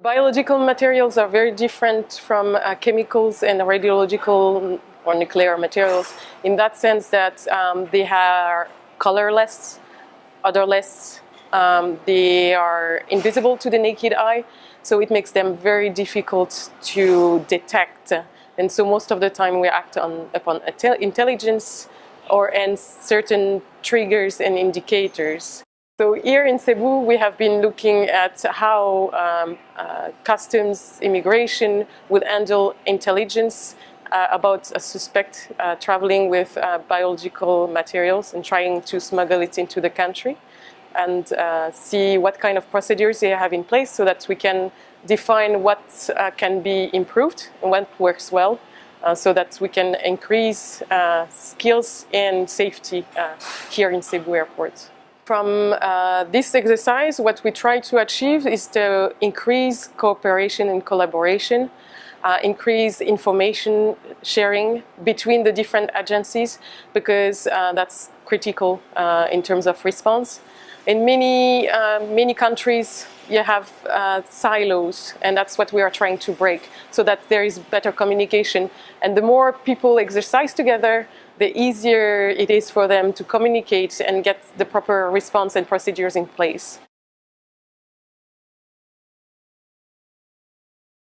Biological materials are very different from uh, chemicals and radiological or nuclear materials in that sense that um, they are colorless, odorless, um, they are invisible to the naked eye, so it makes them very difficult to detect. And so most of the time we act on, upon intelligence or and certain triggers and indicators. So here in Cebu, we have been looking at how um, uh, customs immigration would handle intelligence uh, about a suspect uh, traveling with uh, biological materials and trying to smuggle it into the country and uh, see what kind of procedures they have in place so that we can define what uh, can be improved and what works well so that we can increase skills and safety here in Cebu Airport. From uh, this exercise, what we try to achieve is to increase cooperation and collaboration uh, increase information sharing between the different agencies because uh, that's critical uh, in terms of response. In many, uh, many countries, you have uh, silos, and that's what we are trying to break, so that there is better communication. And the more people exercise together, the easier it is for them to communicate and get the proper response and procedures in place.